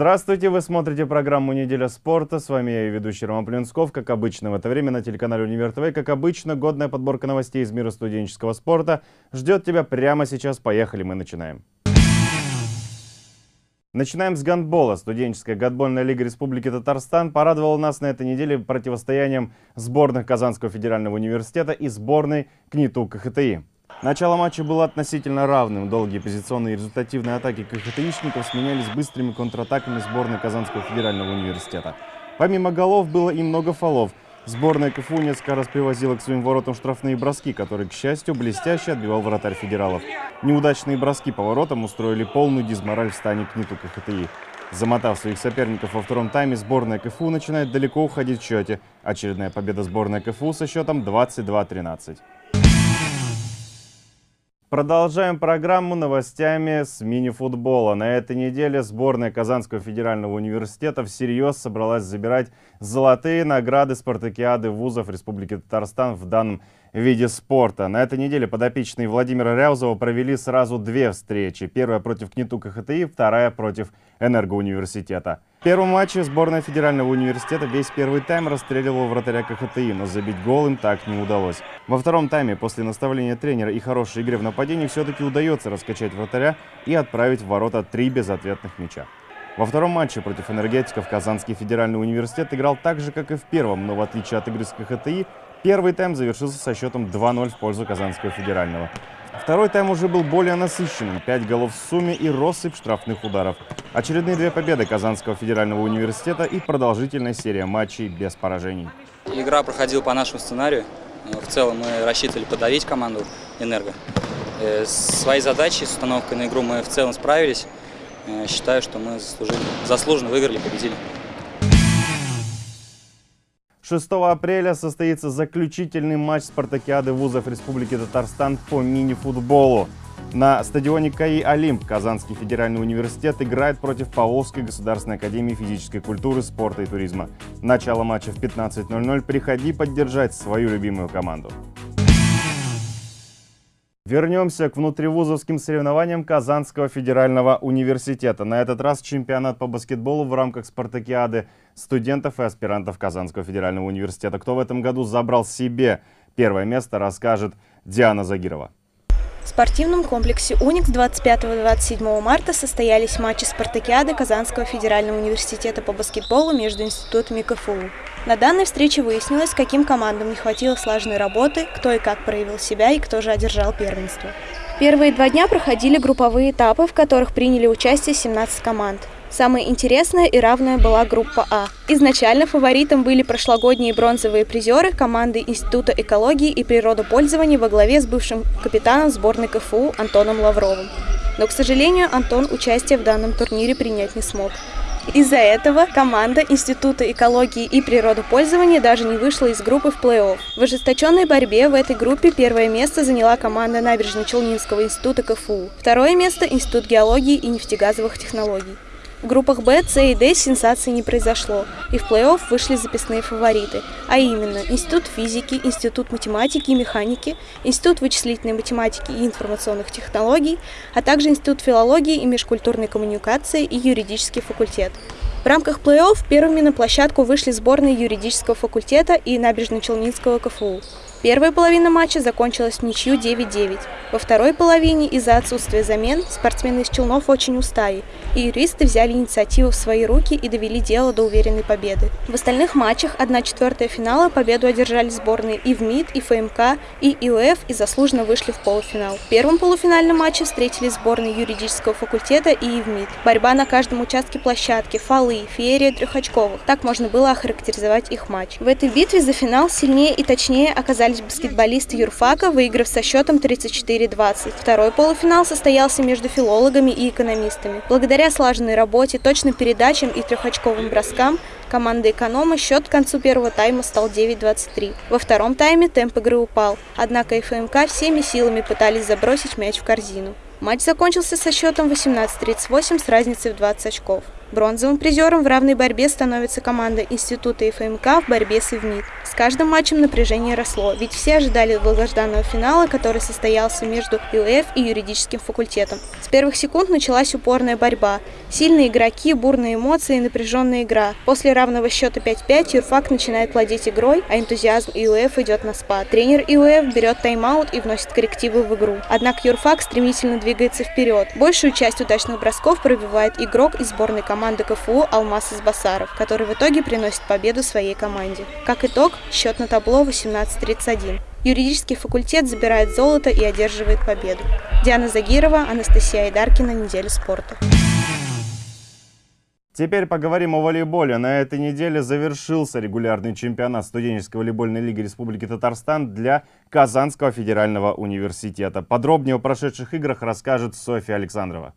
Здравствуйте, вы смотрите программу «Неделя спорта». С вами я и ведущий Роман Плюнсков. Как обычно в это время на телеканале «Универ ТВ». Как обычно, годная подборка новостей из мира студенческого спорта ждет тебя прямо сейчас. Поехали, мы начинаем. Начинаем с гандбола. Студенческая гандбольная лига Республики Татарстан порадовала нас на этой неделе противостоянием сборных Казанского федерального университета и сборной КНИТУ КХТИ. Начало матча было относительно равным. Долгие позиционные и результативные атаки КХТИшников сменялись быстрыми контратаками сборной Казанского федерального университета. Помимо голов было и много фолов. Сборная КФУ несколько раз привозила к своим воротам штрафные броски, которые, к счастью, блестяще отбивал вратарь федералов. Неудачные броски по воротам устроили полную дизмораль в стане КНИТу КХТИ. Замотав своих соперников во втором тайме, сборная КФУ начинает далеко уходить в счете. Очередная победа сборной КФУ со счетом 22-13. Продолжаем программу новостями с мини-футбола. На этой неделе сборная Казанского федерального университета всерьез собралась забирать золотые награды спартакиады вузов Республики Татарстан в данном виде спорта. На этой неделе подопечные Владимира Ряузова провели сразу две встречи. Первая против КНИТУ КХТИ, вторая против Энергоуниверситета. В первом матче сборная Федерального университета весь первый тайм расстреливала вратаря КХТИ, но забить гол им так не удалось. Во втором тайме после наставления тренера и хорошей игры в нападении все-таки удается раскачать вратаря и отправить в ворота три безответных мяча. Во втором матче против энергетиков Казанский федеральный университет играл так же, как и в первом, но в отличие от игры с КХТИ, первый тайм завершился со счетом 2-0 в пользу Казанского федерального. Второй тайм уже был более насыщенным. Пять голов в сумме и россыпь штрафных ударов. Очередные две победы Казанского федерального университета и продолжительная серия матчей без поражений. Игра проходила по нашему сценарию. В целом мы рассчитывали подавить команду «Энерго». Э, своей задачей, с установкой на игру мы в целом справились. Э, считаю, что мы заслуженно выиграли, победили. 6 апреля состоится заключительный матч спартакиады вузов Республики Татарстан по мини-футболу. На стадионе КАИ «Олимп» Казанский федеральный университет играет против Павловской государственной академии физической культуры, спорта и туризма. Начало матча в 15.00. Приходи поддержать свою любимую команду. Вернемся к внутривузовским соревнованиям Казанского федерального университета. На этот раз чемпионат по баскетболу в рамках спартакиады студентов и аспирантов Казанского федерального университета. Кто в этом году забрал себе первое место, расскажет Диана Загирова. В спортивном комплексе «Уникс» 25-27 марта состоялись матчи спартакиады Казанского федерального университета по баскетболу между институтами КФУ. На данной встрече выяснилось, каким командам не хватило слаженной работы, кто и как проявил себя и кто же одержал первенство. Первые два дня проходили групповые этапы, в которых приняли участие 17 команд. Самая интересная и равная была группа А. Изначально фаворитом были прошлогодние бронзовые призеры команды Института экологии и природопользования во главе с бывшим капитаном сборной КФУ Антоном Лавровым. Но, к сожалению, Антон участие в данном турнире принять не смог. Из-за этого команда Института экологии и природопользования даже не вышла из группы в плей-офф. В ожесточенной борьбе в этой группе первое место заняла команда Набережно-Челнинского института КФУ, второе место – Институт геологии и нефтегазовых технологий. В группах Б, С и Д сенсации не произошло, и в плей-офф вышли записные фавориты, а именно Институт физики, Институт математики и механики, Институт вычислительной математики и информационных технологий, а также Институт филологии и межкультурной коммуникации и юридический факультет. В рамках плей-офф первыми на площадку вышли сборные юридического факультета и Набережно-Челнинского КФУ. Первая половина матча закончилась в ничью 9-9. Во второй половине из-за отсутствия замен спортсмены из Челнов очень устали, и юристы взяли инициативу в свои руки и довели дело до уверенной победы. В остальных матчах 1-4 финала победу одержали сборные и в МИД, и ФМК, и ИОФ и заслуженно вышли в полуфинал. В первом полуфинальном матче встретились сборные юридического факультета и ИВМИД. Борьба на каждом участке площадки, фолы, феерия трехочковых. Так можно было охарактеризовать их матч. В этой битве за финал сильнее и точнее оказались оказались баскетболисты юрфака, выиграв со счетом 34-20. Второй полуфинал состоялся между филологами и экономистами. Благодаря слаженной работе, точным передачам и трехочковым броскам команда эконома счет к концу первого тайма стал 9-23. Во втором тайме темп игры упал, однако ФМК всеми силами пытались забросить мяч в корзину. Матч закончился со счетом 18-38 с разницей в 20 очков. Бронзовым призером в равной борьбе становится команда Института ФМК в борьбе с ИВМИД. С каждым матчем напряжение росло, ведь все ожидали долгожданного финала, который состоялся между ЮЭФ и юридическим факультетом. С первых секунд началась упорная борьба. Сильные игроки, бурные эмоции и напряженная игра. После равного счета 5-5 юрфак начинает владеть игрой, а энтузиазм ИУФ идет на спад. Тренер ИУФ берет тайм-аут и вносит коррективы в игру. Однако юрфак стремительно двигается вперед. Большую часть удачных бросков пробивает игрок из сборной команды КФУ Алмаз Избасаров, который в итоге приносит победу своей команде. Как итог, счет на табло 18-31. Юридический факультет забирает золото и одерживает победу. Диана Загирова, Анастасия Айдаркина, Неделя спорта. Теперь поговорим о волейболе. На этой неделе завершился регулярный чемпионат студенческой волейбольной лиги Республики Татарстан для Казанского федерального университета. Подробнее о прошедших играх расскажет Софья Александрова.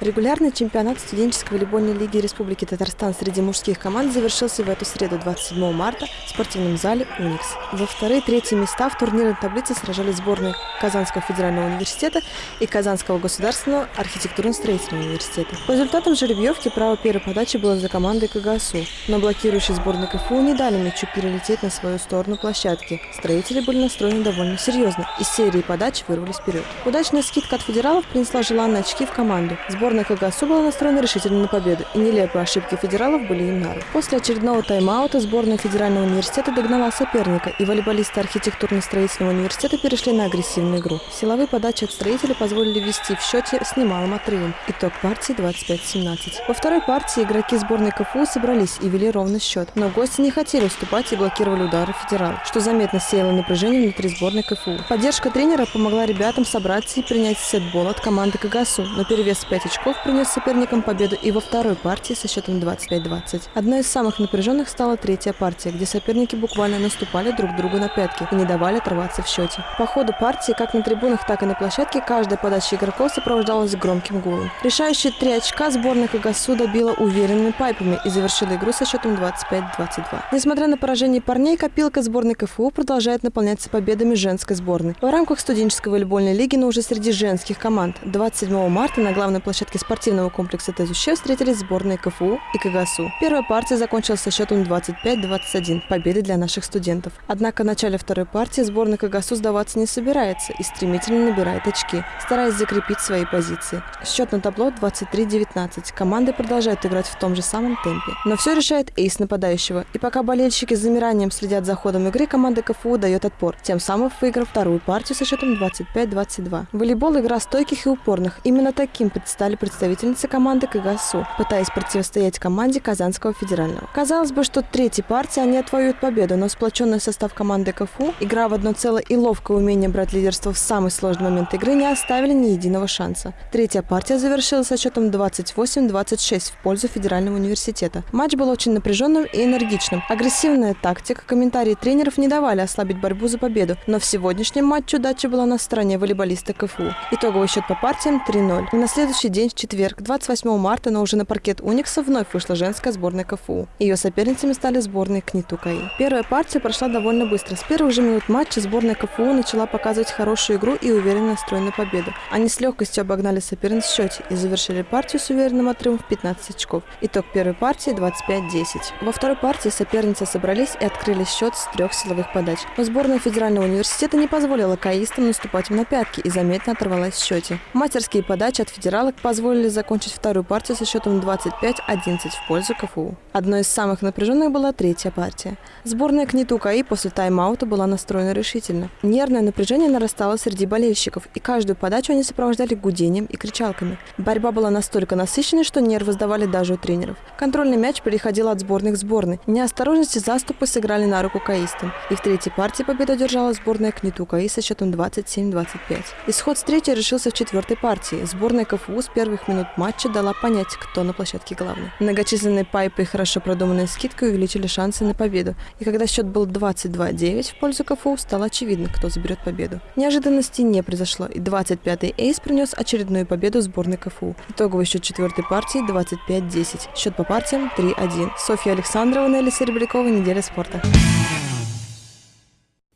Регулярный чемпионат студенческой волейбольной лиги Республики Татарстан среди мужских команд завершился в эту среду 27 марта в спортивном зале «Уникс». За вторые и третьи места в турнирной таблице сражались сборные Казанского федерального университета и Казанского государственного архитектурно-строительного университета. По результатам жеребьевки право первой подачи было за командой КГСУ, но блокирующие сборной КФУ не дали мячу перелететь на свою сторону площадки. Строители были настроены довольно серьезно. Из серии подач вырвались вперед. Удачная скидка от федералов принесла желанные очки в команду. Сборная КГСУ была настроена решительно на победу, и нелепые ошибки федералов были им на руку. После очередного тайм-аута сборная Федерального университета догнала соперника, и волейболисты архитектурно-строительного университета перешли на агрессивную игру. Силовые подачи от строителей позволили вести в счете с немалым отрывом. Итог партии 25-17. Во второй партии игроки сборной КФУ собрались и вели ровный счет, но гости не хотели уступать и блокировали удары федералов, что заметно сеяло напряжение внутри сборной КФУ. Поддержка тренера помогла ребятам собраться и принять сетбол от команды КГСУ, но перевес 5 очков принес соперникам победу и во второй партии со счетом 25-20. Одной из самых напряженных стала третья партия, где соперники буквально наступали друг другу на пятки и не давали оторваться в счете. По ходу партии, как на трибунах, так и на площадке, каждая подача игроков сопровождалась громким гулом. Решающие три очка сборная КГСУ добила уверенными пайпами и завершила игру со счетом 25-22. Несмотря на поражение парней, копилка сборной КФУ продолжает наполняться победами женской сборной. В рамках студенческой волейбольной лиги, но уже среди женских команд 27 марта на главной площадке площадке спортивного комплекса ТЭЗУЩ встретились сборные КФУ и КГСУ. Первая партия закончилась со счетом 25-21, победы для наших студентов. Однако в начале второй партии сборная КГСУ сдаваться не собирается и стремительно набирает очки, стараясь закрепить свои позиции. Счет на табло 23-19. Команды продолжают играть в том же самом темпе. Но все решает эйс нападающего. И пока болельщики с замиранием следят за ходом игры, команда КФУ дает отпор, тем самым выиграв вторую партию со счетом 25-22. Волейбол – игра стойких и упорных. Именно таким представляется стали представительницы команды КГСУ, пытаясь противостоять команде Казанского федерального. Казалось бы, что третьей партии они отвоюют победу, но сплоченный состав команды КФУ, игра в одно целое и ловкое умение брать лидерство в самый сложный момент игры не оставили ни единого шанса. Третья партия завершилась со счетом 28-26 в пользу Федерального университета. Матч был очень напряженным и энергичным. Агрессивная тактика, комментарии тренеров не давали ослабить борьбу за победу, но в сегодняшнем матче удача была на стороне волейболиста КФУ. Итоговый счет по партиям 3-0. На следующий день, в четверг, 28 марта, но уже на паркет Уникса вновь вышла женская сборная КФУ. Ее соперницами стали сборные КНИТУ КАИ. Первая партия прошла довольно быстро. С первых же минут матча сборная КФУ начала показывать хорошую игру и уверенно настроен на победу. Они с легкостью обогнали соперниц в счете и завершили партию с уверенным отрывом в 15 очков. Итог первой партии 25-10. Во второй партии соперницы собрались и открыли счет с трех силовых подач. Но сборная Федерального университета не позволила каистам наступать им на пятки и заметно оторвалась в счете. Мастерские подачи от федералок позволили закончить вторую партию со счетом 25-11 в пользу КФУ. Одной из самых напряженных была третья партия. Сборная КНИТУ КАИ после тайм-аута была настроена решительно. Нервное напряжение нарастало среди болельщиков, и каждую подачу они сопровождали гудением и кричалками. Борьба была настолько насыщенной, что нервы сдавали даже у тренеров. Контрольный мяч переходил от сборной к сборной. Неосторожности заступы сыграли на руку каистам. И в третьей партии победу одержала сборная КНИТУ КАИ со счетом 27-25. Исход встречи решился в четвертой партии. Сборная КФУ с первых минут матча дала понять, кто на площадке главный. Многочисленные пайпы и хорошо продуманная скидка увеличили шансы на победу. И когда счет был 22-9 в пользу КФУ, стало очевидно, кто заберет победу. Неожиданности не произошло, и 25-й эйс принес очередную победу сборной КФУ. Итоговый счет четвертой партии 25-10. Счет по партиям 3-1. Софья Александрова, Нелли Серебрякова, Неделя спорта.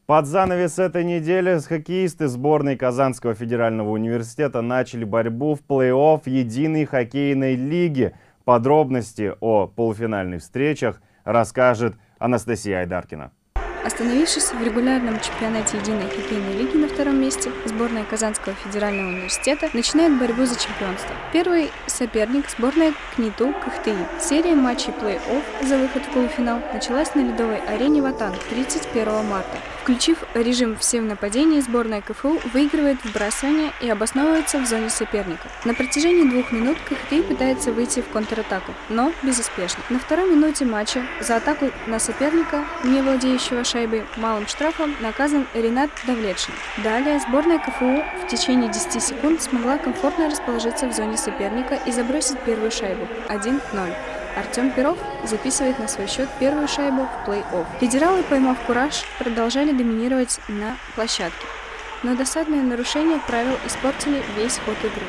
Под занавес этой недели хоккеисты сборной Казанского федерального университета начали борьбу в плей-офф единой хоккейной лиги. Подробности о полуфинальных встречах расскажет Анастасия Айдаркина. Остановившись в регулярном чемпионате единой хоккейной лиги на втором месте, сборная Казанского федерального университета начинает борьбу за чемпионство. Первый соперник – сборная КНИТУ КХТИ. Серия матчей плей-офф за выход в полуфинал началась на ледовой арене Ватан 31 марта. Включив режим «все в нападении», сборная КФУ выигрывает вбрасывание и обосновывается в зоне соперника. На протяжении двух минут КХТИ пытается выйти в контратаку, но безуспешно. На второй минуте матча за атаку на соперника, не владеющего шайбой, малым штрафом наказан Ренат Давлетшин. Далее сборная КФУ в течение 10 секунд смогла комфортно расположиться в зоне соперника и забросить первую шайбу 1-0. Артем Перов записывает на свой счет первую шайбу в плей-офф. Федералы, поймав кураж, продолжали доминировать на площадке. Но досадные нарушения правил испортили весь ход игры.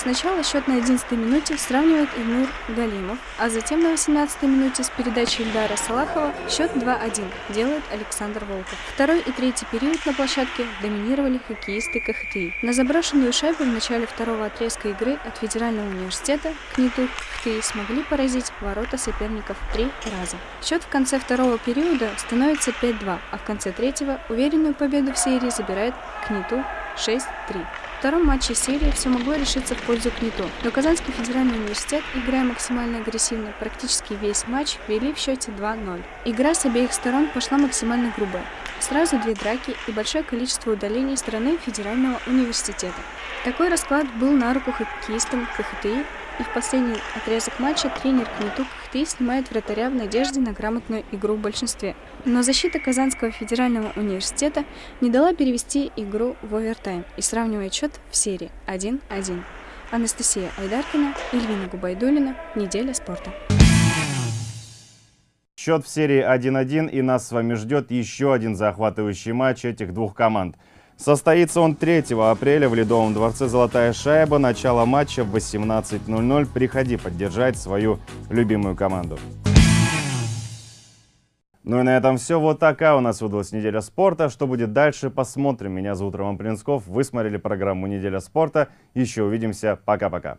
Сначала счет на 11 минуте сравнивает Игнур Галимов, а затем на 18 минуте с передачи Ильдара Салахова счет 2-1 делает Александр Волков. Второй и третий период на площадке доминировали хоккеисты КХТИ. На заброшенную шайбу в начале второго отрезка игры от Федерального университета КНИТУ КХТИ смогли поразить ворота соперников три раза. Счет в конце второго периода становится 5-2, а в конце третьего уверенную победу в серии забирает КНИТУ 6-3 втором матче серии все могло решиться в пользу КНИТО, но Казанский федеральный университет, играя максимально агрессивно, практически весь матч вели в счете 2-0. Игра с обеих сторон пошла максимально грубая. Сразу две драки и большое количество удалений стороны федерального университета. Такой расклад был на руку хоккеистам КХТИ и в последний отрезок матча тренер Кнетук Хты снимает вратаря в надежде на грамотную игру в большинстве. Но защита Казанского федерального университета не дала перевести игру в овертайм и сравнивает счет в серии 1-1. Анастасия Айдаркина, Ильвина Губайдулина. Неделя спорта. Счет в серии 1-1 и нас с вами ждет еще один захватывающий матч этих двух команд. Состоится он 3 апреля в Ледовом дворце «Золотая шайба». Начало матча в 18.00. Приходи поддержать свою любимую команду. Ну и на этом все. Вот такая у нас выдалась неделя спорта. Что будет дальше, посмотрим. Меня зовут Роман Плинсков. Вы смотрели программу «Неделя спорта». Еще увидимся. Пока-пока.